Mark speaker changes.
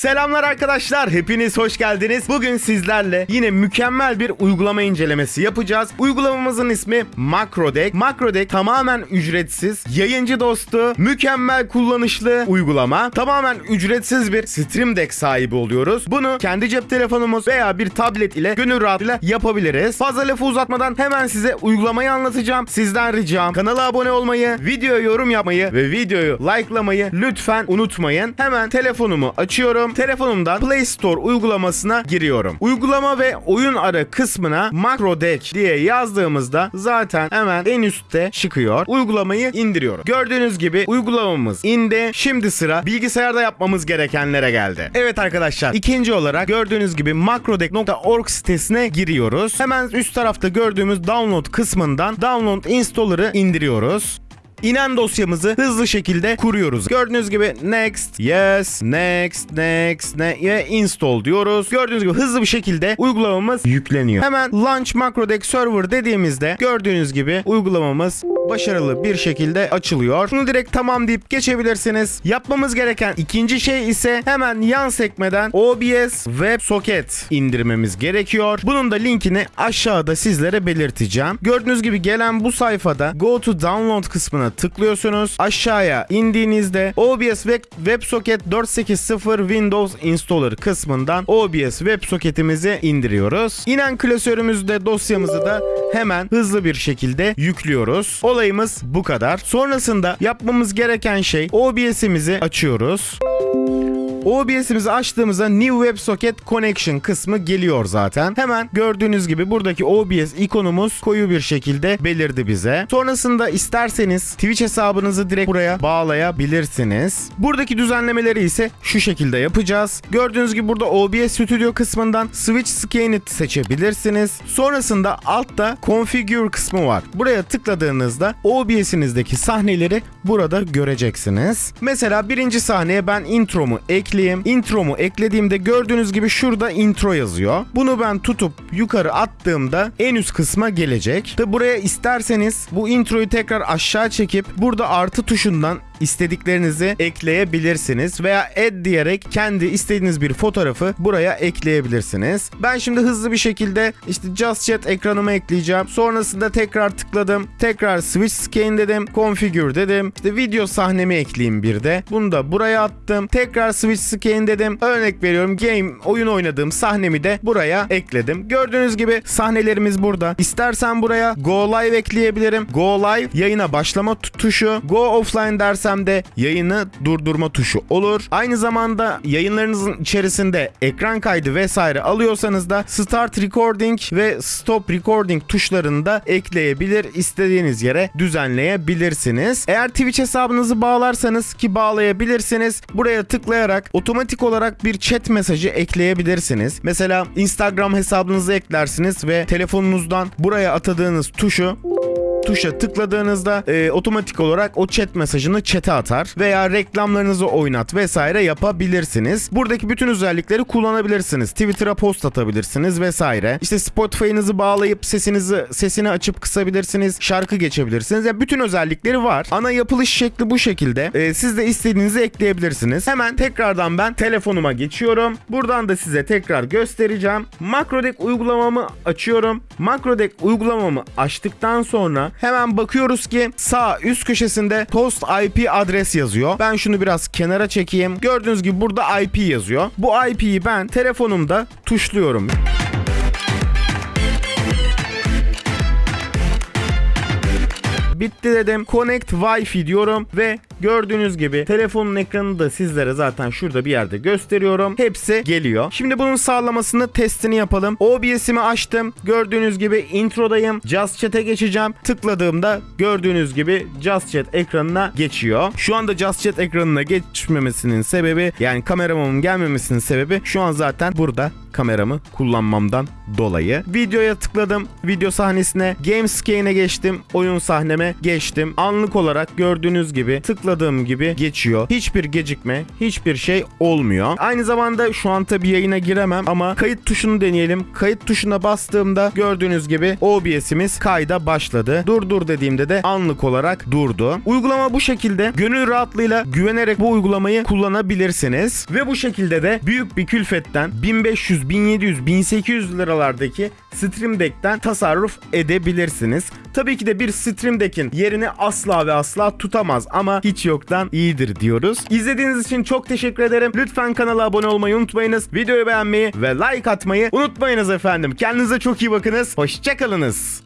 Speaker 1: Selamlar arkadaşlar, hepiniz hoş geldiniz. Bugün sizlerle yine mükemmel bir uygulama incelemesi yapacağız. Uygulamamızın ismi Macrodeck. Macrodeck tamamen ücretsiz, yayıncı dostu, mükemmel kullanışlı uygulama. Tamamen ücretsiz bir Stream Deck sahibi oluyoruz. Bunu kendi cep telefonumuz veya bir tablet ile gönül rahatlığıyla yapabiliriz. Fazla lafı uzatmadan hemen size uygulamayı anlatacağım. Sizden ricam kanala abone olmayı, videoya yorum yapmayı ve videoyu likelamayı lütfen unutmayın. Hemen telefonumu açıyorum. Telefonumdan Play Store uygulamasına giriyorum. Uygulama ve oyun ara kısmına Macrodeck diye yazdığımızda zaten hemen en üstte çıkıyor. Uygulamayı indiriyorum. Gördüğünüz gibi uygulamamız indi. Şimdi sıra bilgisayarda yapmamız gerekenlere geldi. Evet arkadaşlar ikinci olarak gördüğünüz gibi macrodeck.org sitesine giriyoruz. Hemen üst tarafta gördüğümüz download kısmından download installer'ı indiriyoruz. İnen dosyamızı hızlı şekilde kuruyoruz. Gördüğünüz gibi next, yes, next, next, ne ve install diyoruz. Gördüğünüz gibi hızlı bir şekilde uygulamamız yükleniyor. Hemen launch macrodeck server dediğimizde gördüğünüz gibi uygulamamız başarılı bir şekilde açılıyor. Bunu direkt tamam deyip geçebilirsiniz. Yapmamız gereken ikinci şey ise hemen yan sekmeden OBS WebSocket indirmemiz gerekiyor. Bunun da linkini aşağıda sizlere belirteceğim. Gördüğünüz gibi gelen bu sayfada Go to Download kısmına tıklıyorsunuz. Aşağıya indiğinizde OBS WebSocket 480 Windows Installer kısmından OBS WebSocket'imizi indiriyoruz. İnen klasörümüzde dosyamızı da hemen hızlı bir şekilde yüklüyoruz. Olayımız bu kadar. Sonrasında yapmamız gereken şey OBS'imizi açıyoruz. OBS'imizi açtığımızda New WebSocket Connection kısmı geliyor zaten. Hemen gördüğünüz gibi buradaki OBS ikonumuz koyu bir şekilde belirdi bize. Sonrasında isterseniz Twitch hesabınızı direkt buraya bağlayabilirsiniz. Buradaki düzenlemeleri ise şu şekilde yapacağız. Gördüğünüz gibi burada OBS Studio kısmından Switch Scan'i seçebilirsiniz. Sonrasında altta Configure kısmı var. Buraya tıkladığınızda OBS'inizdeki sahneleri burada göreceksiniz. Mesela birinci sahneye ben intromu ekleyeyim. Intromu eklediğimde gördüğünüz gibi şurada intro yazıyor. Bunu ben tutup yukarı attığımda en üst kısma gelecek. Tabi buraya isterseniz bu introyu tekrar aşağı çekip burada artı tuşundan istediklerinizi ekleyebilirsiniz veya add diyerek kendi istediğiniz bir fotoğrafı buraya ekleyebilirsiniz. Ben şimdi hızlı bir şekilde işte Just Chat ekranıma ekleyeceğim. Sonrasında tekrar tıkladım. Tekrar Switch Scan dedim. Configure dedim. İşte video sahnemi ekleyeyim bir de. Bunu da buraya attım. Tekrar Switch Scan dedim. Örnek veriyorum game oyun oynadığım sahnemi de buraya ekledim. Gördüğünüz gibi sahnelerimiz burada. İstersen buraya Go Live ekleyebilirim. Go Live yayına başlama tu- tuşu. Go Offline dersen de yayını durdurma tuşu olur. Aynı zamanda yayınlarınızın içerisinde ekran kaydı vesaire alıyorsanız da Start Recording ve Stop Recording tuşlarını da ekleyebilir. istediğiniz yere düzenleyebilirsiniz. Eğer Twitch hesabınızı bağlarsanız ki bağlayabilirsiniz. Buraya tıklayarak otomatik olarak bir chat mesajı ekleyebilirsiniz. Mesela Instagram hesabınızı eklersiniz ve telefonunuzdan buraya atadığınız tuşu tuşa tıkladığınızda e, otomatik olarak o chat mesajını chat'e atar veya reklamlarınızı oynat vesaire yapabilirsiniz. Buradaki bütün özellikleri kullanabilirsiniz. Twitter'a post atabilirsiniz vesaire. İşte Spotify'ınızı bağlayıp sesinizi sesini açıp kısabilirsiniz. Şarkı geçebilirsiniz. Yani bütün özellikleri var. Ana yapılış şekli bu şekilde. E, siz de istediğinizi ekleyebilirsiniz. Hemen tekrardan ben telefonuma geçiyorum. Buradan da size tekrar göstereceğim. Macrodeck uygulamamı açıyorum. Macrodeck uygulamamı açtıktan sonra hemen bakıyoruz ki sağ üst köşesinde post IP adres yazıyor. Ben şunu biraz kenara çekeyim. Gördüğünüz gibi burada IP yazıyor. Bu IP'yi ben telefonumda tuşluyorum. Bitti dedim. Connect Wi-Fi diyorum ve gördüğünüz gibi telefonun ekranını da sizlere zaten şurada bir yerde gösteriyorum. Hepsi geliyor. Şimdi bunun sağlamasını testini yapalım. OBS'imi açtım. Gördüğünüz gibi introdayım. Just Chat'e geçeceğim. Tıkladığımda gördüğünüz gibi Just Chat ekranına geçiyor. Şu anda Just Chat ekranına geçmemesinin sebebi yani kameramın gelmemesinin sebebi şu an zaten burada kameramı kullanmamdan dolayı. Videoya tıkladım. Video sahnesine Game Scane'e geçtim. Oyun sahneme geçtim. Anlık olarak gördüğünüz gibi tıkladım tıkladığım gibi geçiyor. Hiçbir gecikme, hiçbir şey olmuyor. Aynı zamanda şu an tabii yayına giremem ama kayıt tuşunu deneyelim. Kayıt tuşuna bastığımda gördüğünüz gibi OBS'imiz kayda başladı. Dur dur dediğimde de anlık olarak durdu. Uygulama bu şekilde. Gönül rahatlığıyla güvenerek bu uygulamayı kullanabilirsiniz. Ve bu şekilde de büyük bir külfetten 1500, 1700, 1800 liralardaki Stream Deck'ten tasarruf edebilirsiniz. Tabii ki de bir Stream Deck'in yerini asla ve asla tutamaz ama hiç yoktan iyidir diyoruz. İzlediğiniz için çok teşekkür ederim. Lütfen kanala abone olmayı unutmayınız. Videoyu beğenmeyi ve like atmayı unutmayınız efendim. Kendinize çok iyi bakınız. Hoşçakalınız.